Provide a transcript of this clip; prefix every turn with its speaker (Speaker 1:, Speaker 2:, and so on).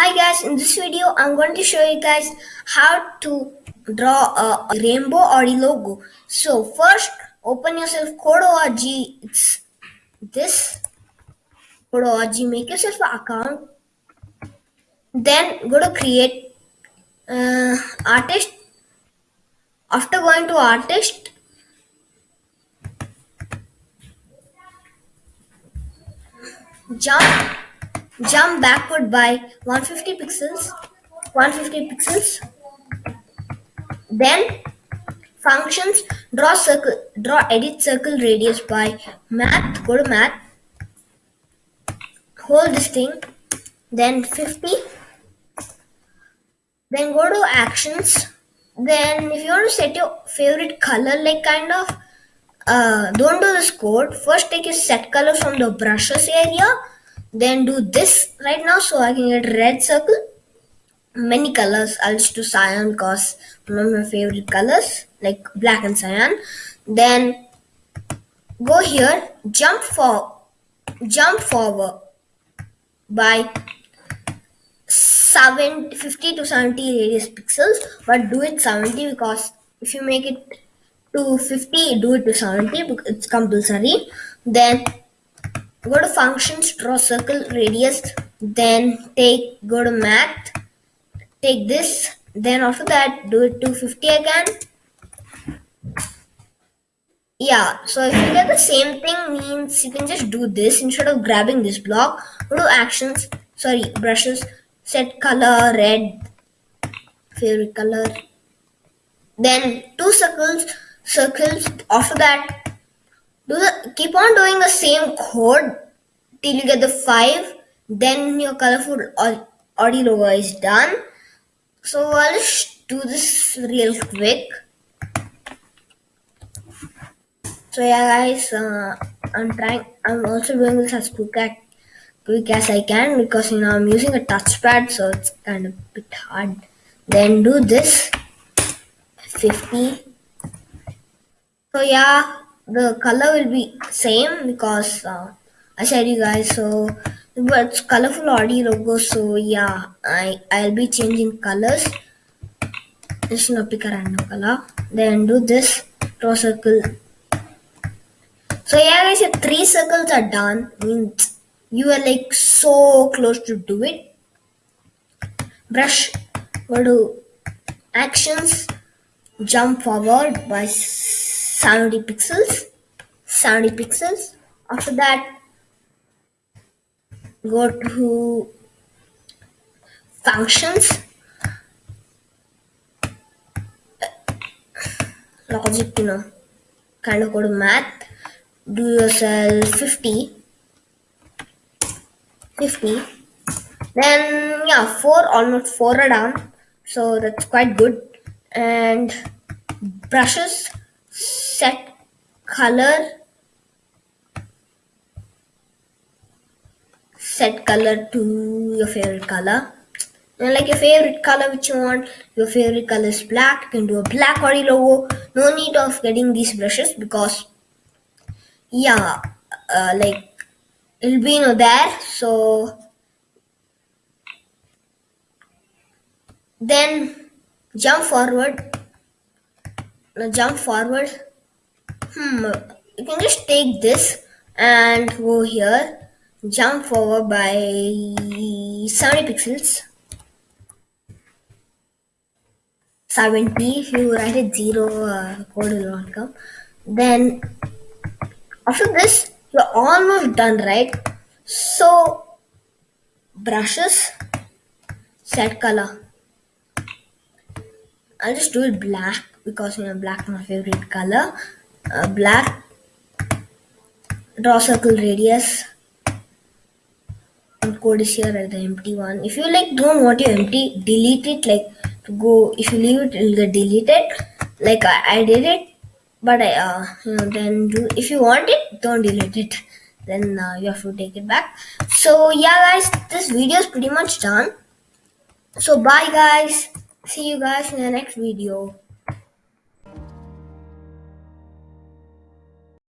Speaker 1: Hi guys, in this video I'm going to show you guys how to draw a rainbow Audi logo. So first open yourself code.org, it's this code.org, make yourself an account. Then go to create uh, artist. After going to artist, jump jump backward by 150 pixels 150 pixels. Then functions draw circle draw edit circle radius by math go to math. Hold this thing then 50 then go to actions. Then if you want to set your favorite color like kind of uh, don't do this code. First take your set color from the brushes area then do this right now. So I can get red circle. Many colors. I'll just do cyan because one of my favorite colors like black and cyan. Then go here. Jump for jump forward by 7 50 to 70 radius pixels but do it 70 because if you make it to 50 do it to 70 it's compulsory. Then go to functions draw circle radius then take go to math take this then after that do it to 50 again. Yeah so if you get the same thing means you can just do this instead of grabbing this block. Go to actions sorry brushes set color red favorite color. Then two circles circles after that do the keep on doing the same code till you get the five. Then your colorful Audi logo is done. So I'll just do this real quick. So yeah guys uh, I'm trying I'm also doing this as quick as quick as I can because you know I'm using a touchpad so it's kind of a bit hard. Then do this. 50 so yeah the color will be same because uh, I said you guys so but it's colorful Audi logo so yeah I I'll be changing colors. Just not pick a random color. Then do this draw circle. So yeah guys your three circles are done means you are like so close to do it. Brush go to actions jump forward by 70 pixels 70 pixels. After that go to functions. Logic you know kind of go to math. Do yourself 50 50 then yeah four almost four are done. So that's quite good. And brushes set color set color to your favorite color. And like your favorite color which you want your favorite color is black you can do a black Audi logo. No need of getting these brushes because yeah uh, like it'll be know there. So then jump forward. Now jump forward hmm. You can just take this and go here. Jump forward by 70 pixels. 70 if you write it 0 uh, code will not come. Then after this you're almost done right? So brushes set color. I'll just do it black because you know black is my favorite color uh, black draw circle radius and code is here at the empty one. If you like don't want your empty delete it. Like to go if you leave it it'll get deleted. Like I, I did it but I uh, you know then do if you want it don't delete it. Then uh, you have to take it back. So yeah guys this video is pretty much done. So bye guys. See you guys in the next video